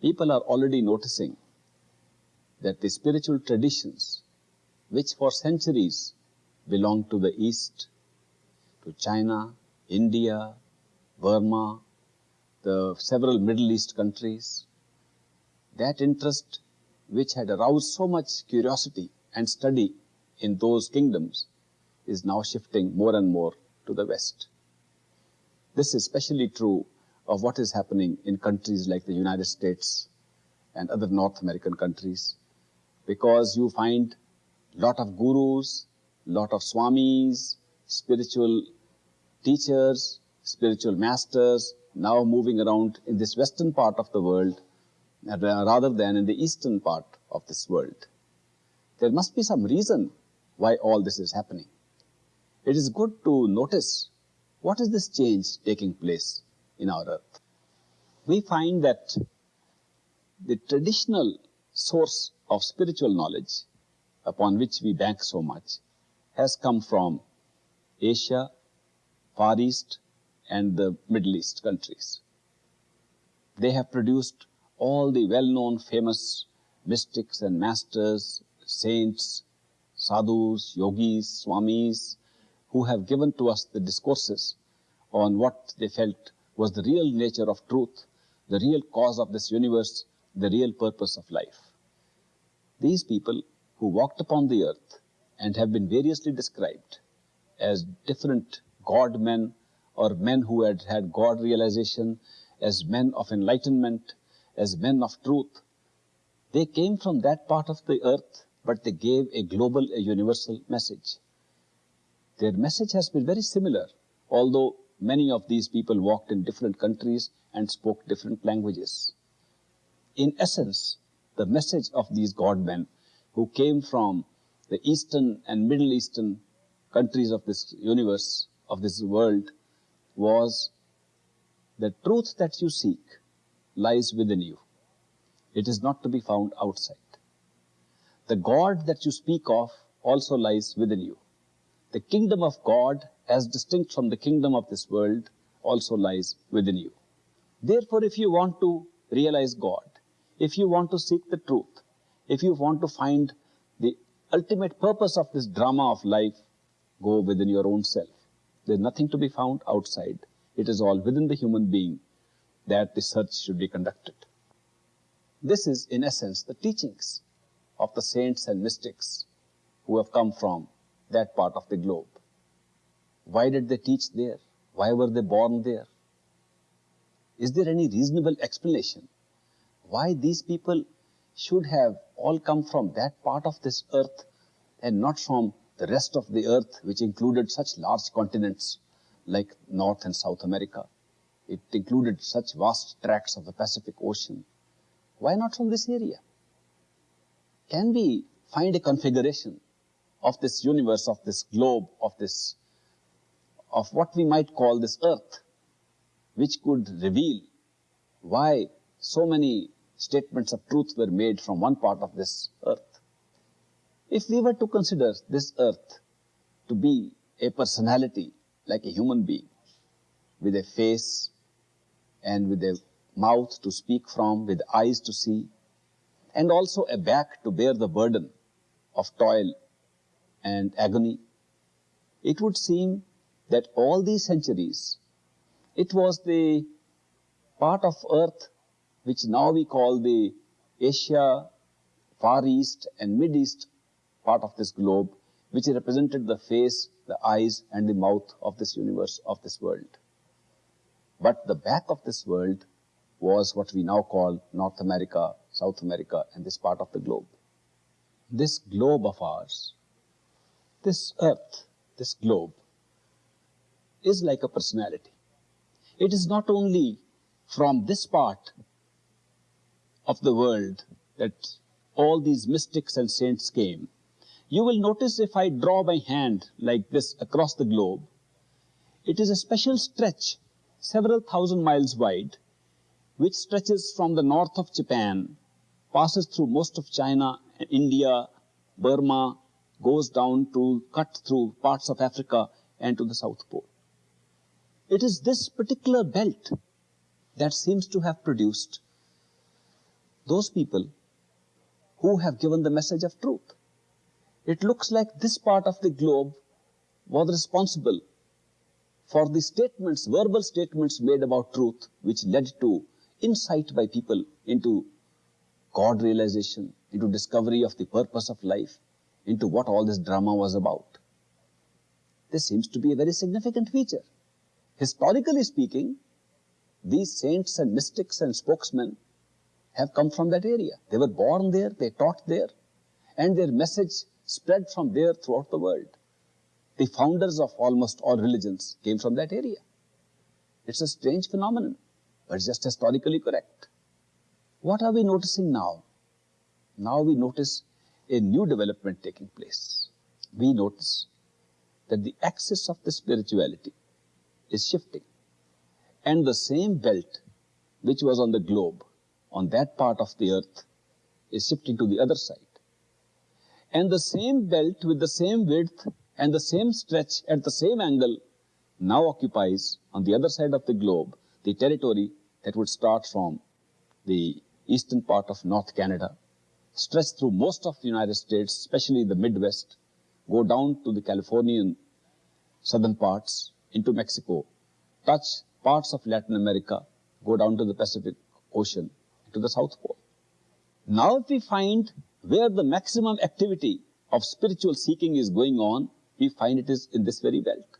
people are already noticing that the spiritual traditions which for centuries belonged to the East, to China, India, Burma, the several Middle East countries, that interest which had aroused so much curiosity and study in those kingdoms is now shifting more and more to the West. This is especially true of what is happening in countries like the United States and other North American countries, because you find lot of gurus, lot of swamis, spiritual teachers, spiritual masters now moving around in this western part of the world uh, rather than in the eastern part of this world. There must be some reason why all this is happening. It is good to notice what is this change taking place in our earth. We find that the traditional source of spiritual knowledge upon which we bank so much has come from Asia, Far East and the Middle East countries. They have produced all the well-known famous mystics and masters, saints, sadhus, yogis, swamis, who have given to us the discourses on what they felt was the real nature of truth, the real cause of this universe, the real purpose of life. These people who walked upon the earth and have been variously described as different God men or men who had had God realization, as men of enlightenment, as men of truth. They came from that part of the earth, but they gave a global, a universal message. Their message has been very similar, although many of these people walked in different countries and spoke different languages. In essence, the message of these God men who came from the Eastern and Middle Eastern countries of this universe, of this world, was the truth that you seek lies within you. It is not to be found outside. The God that you speak of also lies within you. The kingdom of God, as distinct from the kingdom of this world, also lies within you. Therefore, if you want to realize God, if you want to seek the truth, if you want to find the ultimate purpose of this drama of life, go within your own self. There's nothing to be found outside. It is all within the human being that the search should be conducted. This is, in essence, the teachings of the saints and mystics who have come from that part of the globe. Why did they teach there? Why were they born there? Is there any reasonable explanation why these people should have all come from that part of this earth and not from the rest of the earth, which included such large continents like North and South America. It included such vast tracts of the Pacific Ocean. Why not from this area? Can we find a configuration of this universe, of this globe, of this, of what we might call this earth, which could reveal why so many statements of truth were made from one part of this earth. If we were to consider this earth to be a personality like a human being with a face and with a mouth to speak from, with eyes to see, and also a back to bear the burden of toil and agony, it would seem that all these centuries, it was the part of earth which now we call the Asia, Far East and Mid East part of this globe, which represented the face, the eyes and the mouth of this universe, of this world. But the back of this world was what we now call North America, South America and this part of the globe. This globe of ours, this earth, this globe, is like a personality. It is not only from this part of the world that all these mystics and saints came, you will notice if I draw my hand like this across the globe, it is a special stretch, several thousand miles wide, which stretches from the north of Japan, passes through most of China, and India, Burma, goes down to cut through parts of Africa and to the South Pole. It is this particular belt that seems to have produced those people who have given the message of truth. It looks like this part of the globe was responsible for the statements, verbal statements made about truth, which led to insight by people into God realization, into discovery of the purpose of life, into what all this drama was about. This seems to be a very significant feature. Historically speaking, these saints and mystics and spokesmen have come from that area. They were born there, they taught there, and their message spread from there throughout the world. The founders of almost all religions came from that area. It's a strange phenomenon, but it's just historically correct. What are we noticing now? Now we notice a new development taking place. We notice that the axis of the spirituality is shifting. And the same belt which was on the globe, on that part of the earth, is shifting to the other side. And the same belt with the same width and the same stretch at the same angle now occupies on the other side of the globe the territory that would start from the eastern part of North Canada, stretch through most of the United States, especially the Midwest, go down to the Californian southern parts into Mexico, touch parts of Latin America, go down to the Pacific Ocean, to the South Pole. Now if we find where the maximum activity of spiritual seeking is going on, we find it is in this very belt.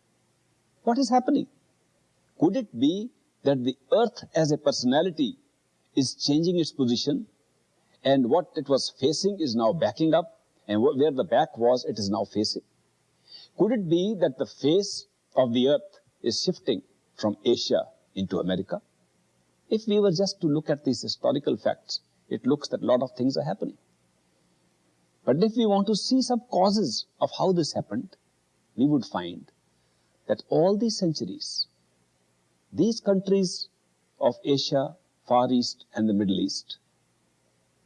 What is happening? Could it be that the earth as a personality is changing its position and what it was facing is now backing up and where the back was, it is now facing? Could it be that the face of the earth is shifting from Asia into America? If we were just to look at these historical facts, it looks that a lot of things are happening. But if we want to see some causes of how this happened, we would find that all these centuries, these countries of Asia, Far East and the Middle East,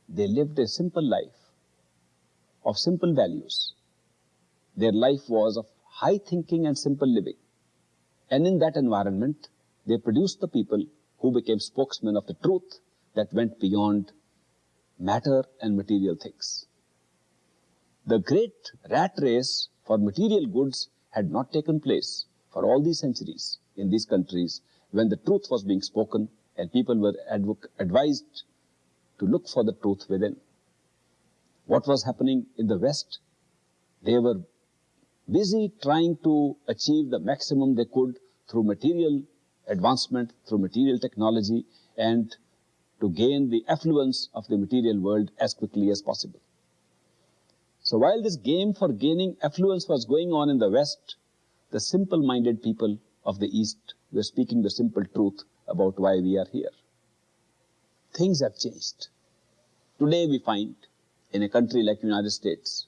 they lived a simple life of simple values. Their life was of high thinking and simple living. And in that environment, they produced the people who became spokesmen of the truth that went beyond matter and material things. The great rat race for material goods had not taken place for all these centuries in these countries when the truth was being spoken and people were advised to look for the truth within. What was happening in the West? They were busy trying to achieve the maximum they could through material advancement, through material technology, and to gain the affluence of the material world as quickly as possible. So while this game for gaining affluence was going on in the West, the simple-minded people of the East were speaking the simple truth about why we are here. Things have changed. Today we find in a country like the United States,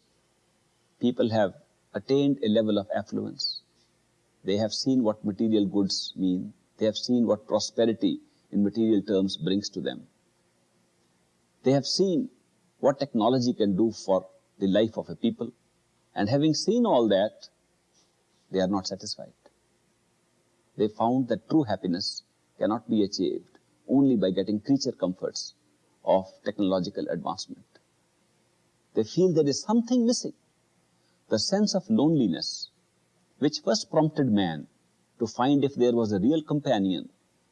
people have attained a level of affluence. They have seen what material goods mean. They have seen what prosperity in material terms brings to them. They have seen what technology can do for the life of a people. And having seen all that, they are not satisfied. They found that true happiness cannot be achieved only by getting creature comforts of technological advancement. They feel there is something missing the sense of loneliness, which first prompted man to find if there was a real companion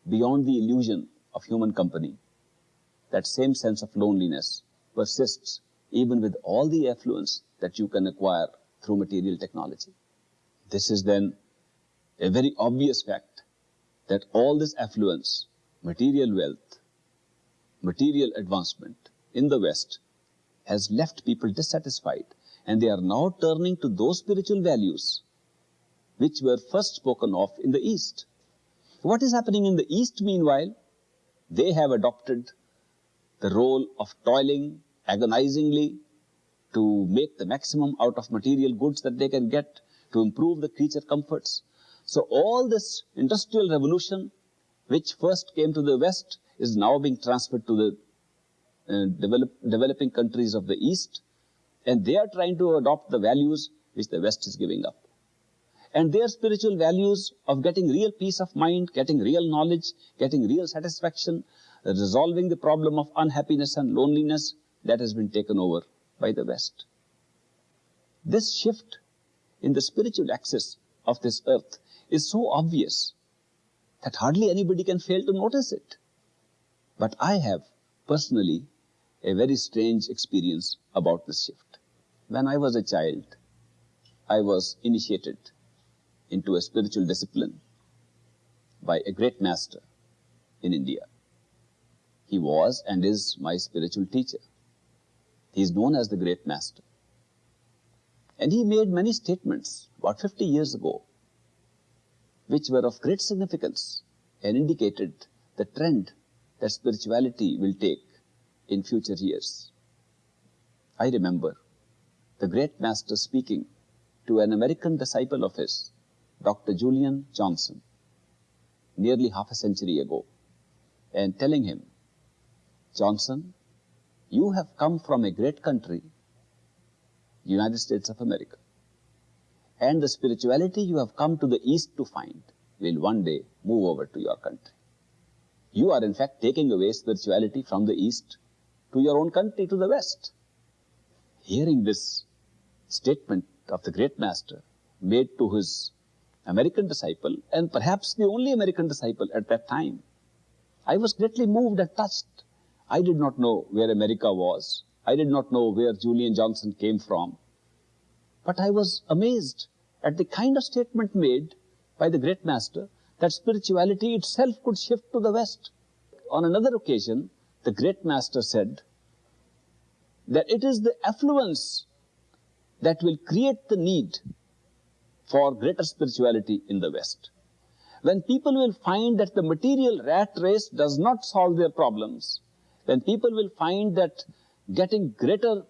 beyond the illusion of human company. That same sense of loneliness persists even with all the affluence that you can acquire through material technology. This is then a very obvious fact that all this affluence, material wealth, material advancement in the West has left people dissatisfied and they are now turning to those spiritual values which were first spoken of in the East. What is happening in the East meanwhile? They have adopted the role of toiling agonizingly to make the maximum out of material goods that they can get, to improve the creature comforts. So all this industrial revolution, which first came to the West, is now being transferred to the uh, develop, developing countries of the East, and they are trying to adopt the values which the West is giving up. And their spiritual values of getting real peace of mind, getting real knowledge, getting real satisfaction, resolving the problem of unhappiness and loneliness that has been taken over by the West. This shift in the spiritual axis of this earth is so obvious that hardly anybody can fail to notice it. But I have personally a very strange experience about this shift. When I was a child, I was initiated into a spiritual discipline by a great master in India. He was and is my spiritual teacher. He is known as the great master. And he made many statements about 50 years ago, which were of great significance and indicated the trend that spirituality will take in future years. I remember the great master speaking to an American disciple of his, Dr. Julian Johnson, nearly half a century ago, and telling him, Johnson, you have come from a great country, the United States of America, and the spirituality you have come to the East to find will one day move over to your country. You are in fact taking away spirituality from the East to your own country, to the West. Hearing this statement of the great master made to his American disciple, and perhaps the only American disciple at that time, I was greatly moved and touched. I did not know where America was. I did not know where Julian Johnson came from. But I was amazed at the kind of statement made by the great master that spirituality itself could shift to the West. On another occasion, the great master said that it is the affluence that will create the need for greater spirituality in the West. When people will find that the material rat race does not solve their problems, when people will find that getting greater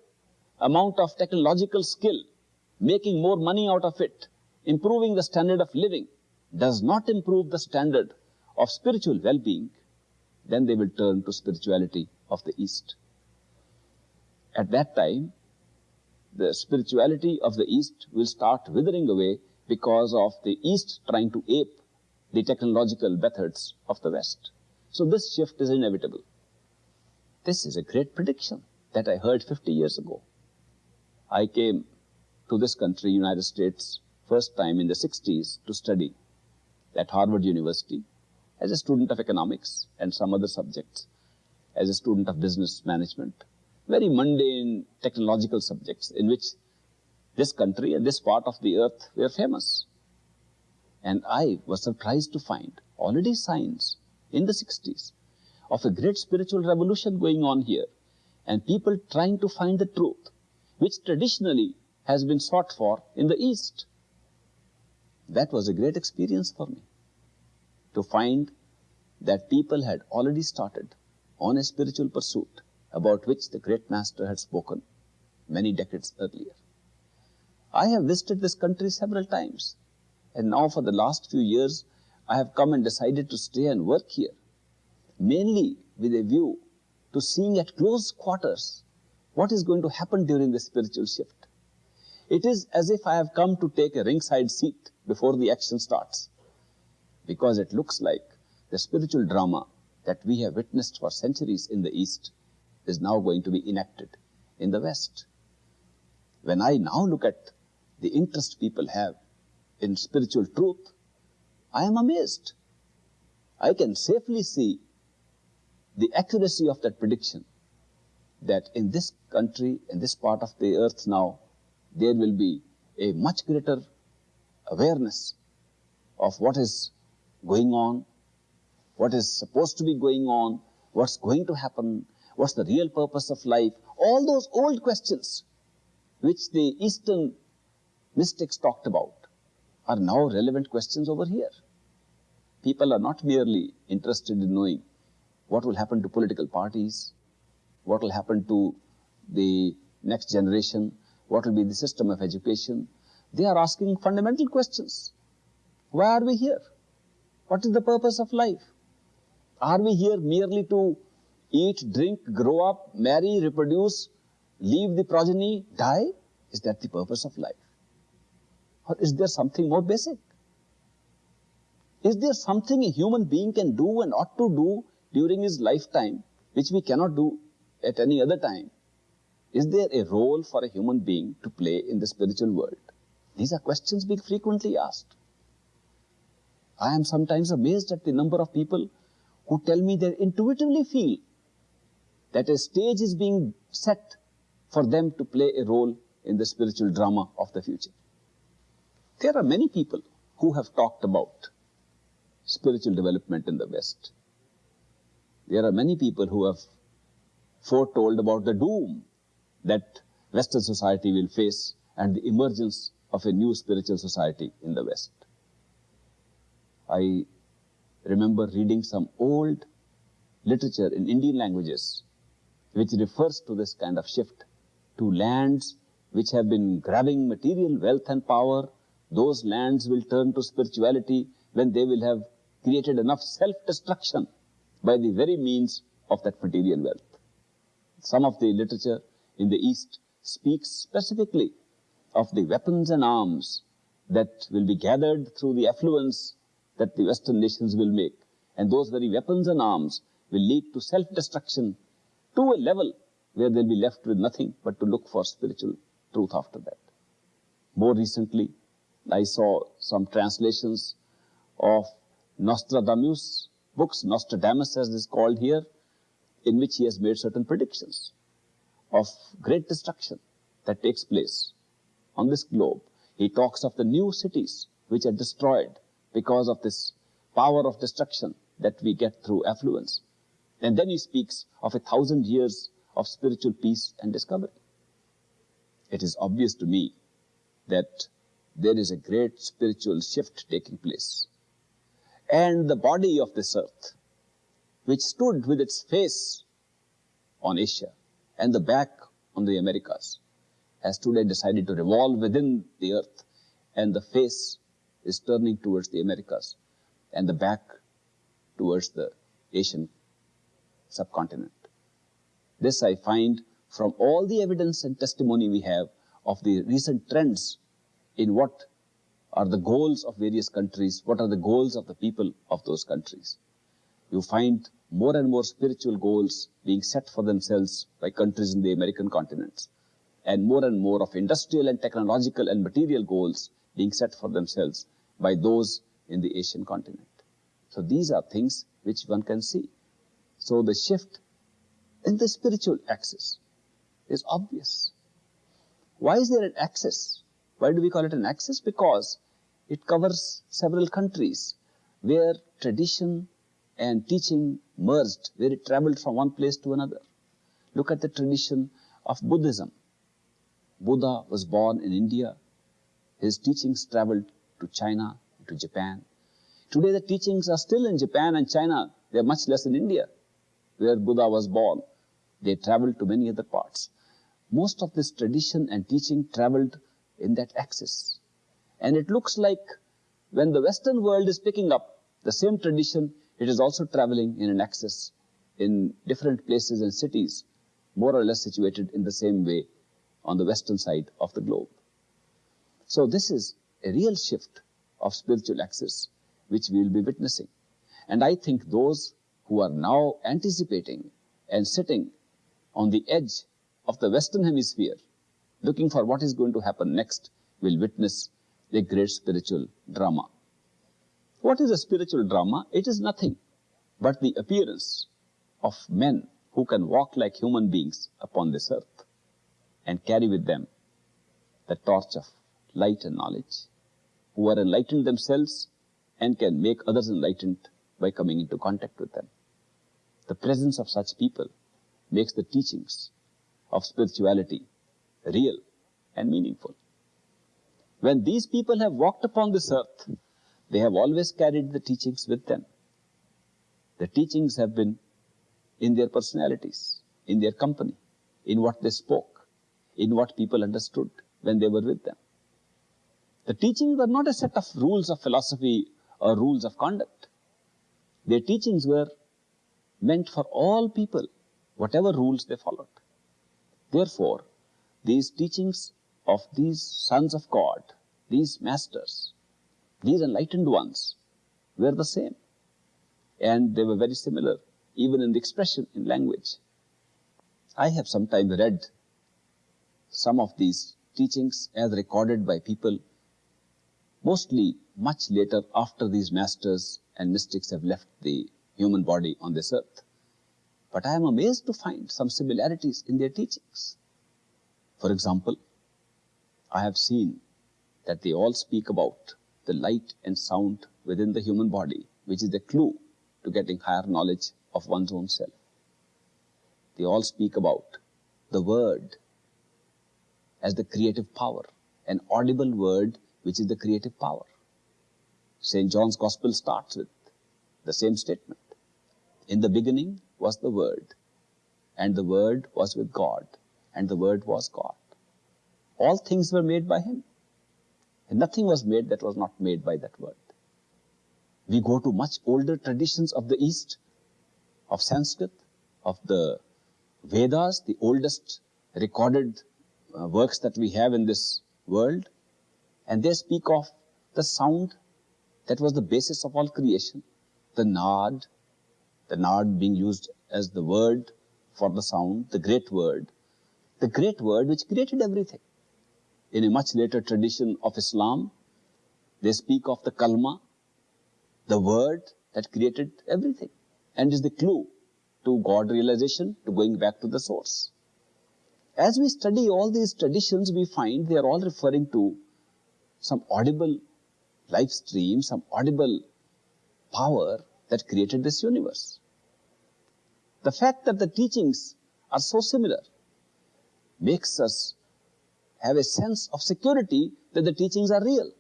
amount of technological skill, making more money out of it, improving the standard of living, does not improve the standard of spiritual well-being, then they will turn to spirituality of the East. At that time, the spirituality of the East will start withering away because of the East trying to ape the technological methods of the West. So this shift is inevitable. This is a great prediction that I heard 50 years ago. I came to this country, United States, first time in the 60s to study at Harvard University as a student of economics and some other subjects, as a student of business management, very mundane technological subjects in which this country and this part of the earth were famous. And I was surprised to find already signs in the 60s of a great spiritual revolution going on here and people trying to find the truth, which traditionally has been sought for in the East. That was a great experience for me to find that people had already started on a spiritual pursuit about which the great master had spoken many decades earlier. I have visited this country several times and now for the last few years I have come and decided to stay and work here mainly with a view to seeing at close quarters what is going to happen during the spiritual shift. It is as if I have come to take a ringside seat before the action starts because it looks like the spiritual drama that we have witnessed for centuries in the East is now going to be enacted in the West. When I now look at the interest people have in spiritual truth, I am amazed. I can safely see the accuracy of that prediction that in this country, in this part of the earth now, there will be a much greater awareness of what is going on, what is supposed to be going on, what's going to happen, what's the real purpose of life, all those old questions which the Eastern mystics talked about are now relevant questions over here. People are not merely interested in knowing what will happen to political parties, what will happen to the next generation, what will be the system of education. They are asking fundamental questions. Why are we here? What is the purpose of life? Are we here merely to eat, drink, grow up, marry, reproduce, leave the progeny, die? Is that the purpose of life? Or is there something more basic? Is there something a human being can do and ought to do during his lifetime, which we cannot do at any other time, is there a role for a human being to play in the spiritual world? These are questions being frequently asked. I am sometimes amazed at the number of people who tell me they intuitively feel that a stage is being set for them to play a role in the spiritual drama of the future. There are many people who have talked about spiritual development in the West. There are many people who have foretold about the doom that Western society will face and the emergence of a new spiritual society in the West. I remember reading some old literature in Indian languages which refers to this kind of shift to lands which have been grabbing material wealth and power. Those lands will turn to spirituality when they will have created enough self-destruction by the very means of that material wealth. Some of the literature in the East speaks specifically of the weapons and arms that will be gathered through the affluence that the Western nations will make. And those very weapons and arms will lead to self-destruction to a level where they'll be left with nothing but to look for spiritual truth after that. More recently, I saw some translations of Nostradamus books, Nostradamus as is called here, in which he has made certain predictions of great destruction that takes place on this globe. He talks of the new cities which are destroyed because of this power of destruction that we get through affluence. And then he speaks of a thousand years of spiritual peace and discovery. It is obvious to me that there is a great spiritual shift taking place. And the body of this earth, which stood with its face on Asia and the back on the Americas, has today decided to revolve within the earth and the face is turning towards the Americas and the back towards the Asian subcontinent. This I find from all the evidence and testimony we have of the recent trends in what are the goals of various countries, what are the goals of the people of those countries. You find more and more spiritual goals being set for themselves by countries in the American continents, and more and more of industrial and technological and material goals being set for themselves by those in the Asian continent. So these are things which one can see. So the shift in the spiritual axis is obvious. Why is there an axis? Why do we call it an axis? Because it covers several countries where tradition and teaching merged, where it traveled from one place to another. Look at the tradition of Buddhism. Buddha was born in India. His teachings traveled to China, to Japan. Today the teachings are still in Japan and China. They are much less in India, where Buddha was born. They traveled to many other parts. Most of this tradition and teaching traveled in that axis. And it looks like when the Western world is picking up the same tradition, it is also traveling in an axis in different places and cities, more or less situated in the same way on the western side of the globe. So this is a real shift of spiritual axis which we will be witnessing. And I think those who are now anticipating and sitting on the edge of the western hemisphere looking for what is going to happen next will witness a great spiritual drama. What is a spiritual drama? It is nothing but the appearance of men who can walk like human beings upon this earth and carry with them the torch of light and knowledge, who are enlightened themselves and can make others enlightened by coming into contact with them. The presence of such people makes the teachings of spirituality real and meaningful. When these people have walked upon this earth, they have always carried the teachings with them. The teachings have been in their personalities, in their company, in what they spoke, in what people understood when they were with them. The teachings were not a set of rules of philosophy or rules of conduct. Their teachings were meant for all people, whatever rules they followed. Therefore, these teachings of these sons of God, these masters, these enlightened ones were the same. And they were very similar even in the expression in language. I have sometimes read some of these teachings as recorded by people mostly much later after these masters and mystics have left the human body on this earth. But I am amazed to find some similarities in their teachings. For example, I have seen that they all speak about the light and sound within the human body, which is the clue to getting higher knowledge of one's own self. They all speak about the word as the creative power, an audible word which is the creative power. St. John's Gospel starts with the same statement. In the beginning was the Word, and the Word was with God, and the Word was God. All things were made by Him, and nothing was made that was not made by that Word. We go to much older traditions of the East, of Sanskrit, of the Vedas, the oldest recorded uh, works that we have in this world, and they speak of the sound that was the basis of all creation, the nad, the nad being used as the word for the sound, the great word, the great word which created everything. In a much later tradition of Islam, they speak of the kalma, the word that created everything and is the clue to God realization, to going back to the source. As we study all these traditions, we find they are all referring to some audible life stream, some audible power that created this universe. The fact that the teachings are so similar makes us have a sense of security that the teachings are real.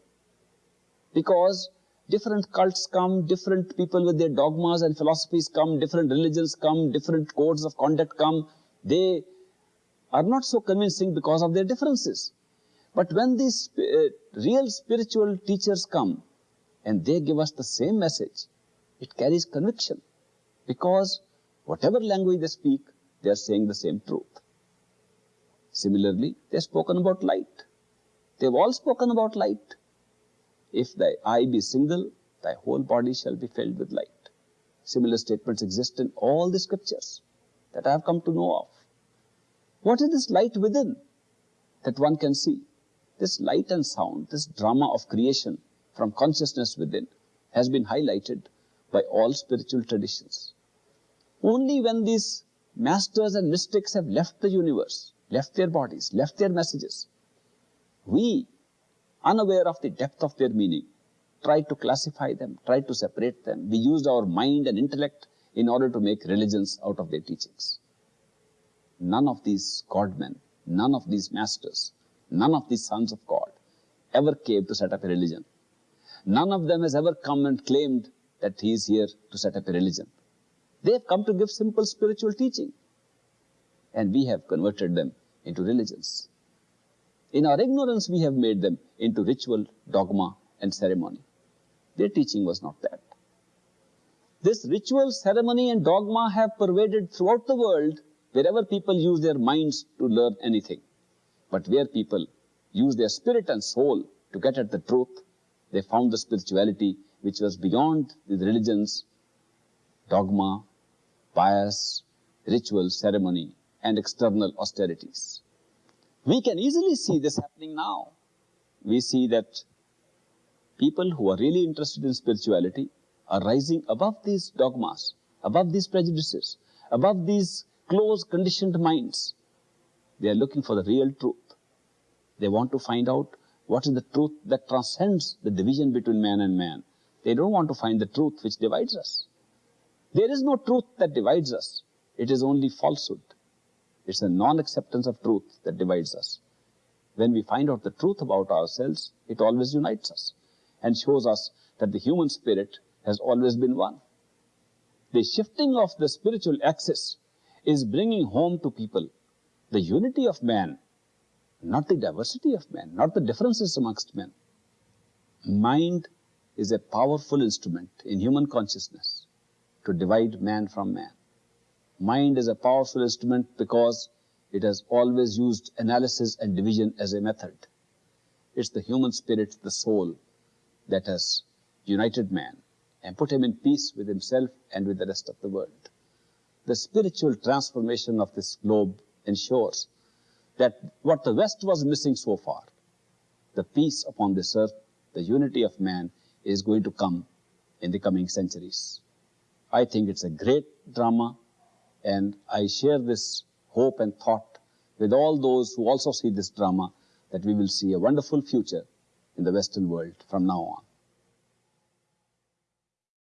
Because different cults come, different people with their dogmas and philosophies come, different religions come, different codes of conduct come. They are not so convincing because of their differences. But when these uh, real spiritual teachers come and they give us the same message, it carries conviction because whatever language they speak, they are saying the same truth. Similarly, they have spoken about light. They have all spoken about light. If thy eye be single, thy whole body shall be filled with light. Similar statements exist in all the scriptures that I have come to know of. What is this light within that one can see? This light and sound, this drama of creation from consciousness within has been highlighted by all spiritual traditions. Only when these masters and mystics have left the universe, left their bodies, left their messages, we, unaware of the depth of their meaning, try to classify them, try to separate them. We used our mind and intellect in order to make religions out of their teachings none of these godmen, none of these masters, none of these sons of God ever came to set up a religion. None of them has ever come and claimed that he is here to set up a religion. They have come to give simple spiritual teaching. And we have converted them into religions. In our ignorance, we have made them into ritual, dogma, and ceremony. Their teaching was not that. This ritual, ceremony, and dogma have pervaded throughout the world wherever people use their minds to learn anything. But where people use their spirit and soul to get at the truth, they found the spirituality which was beyond the religions, dogma, bias, ritual, ceremony, and external austerities. We can easily see this happening now. We see that people who are really interested in spirituality are rising above these dogmas, above these prejudices, above these close conditioned minds. They are looking for the real truth. They want to find out what is the truth that transcends the division between man and man. They don't want to find the truth which divides us. There is no truth that divides us. It is only falsehood. It's a non-acceptance of truth that divides us. When we find out the truth about ourselves, it always unites us and shows us that the human spirit has always been one. The shifting of the spiritual axis is bringing home to people the unity of man, not the diversity of man, not the differences amongst men. Mind is a powerful instrument in human consciousness to divide man from man. Mind is a powerful instrument because it has always used analysis and division as a method. It's the human spirit, the soul, that has united man and put him in peace with himself and with the rest of the world. the spiritual transformation of this globe ensures that what the West was missing so far, the peace upon this earth, the unity of man, is going to come in the coming centuries. I think it's a great drama, and I share this hope and thought with all those who also see this drama that we will see a wonderful future in the Western world from now on.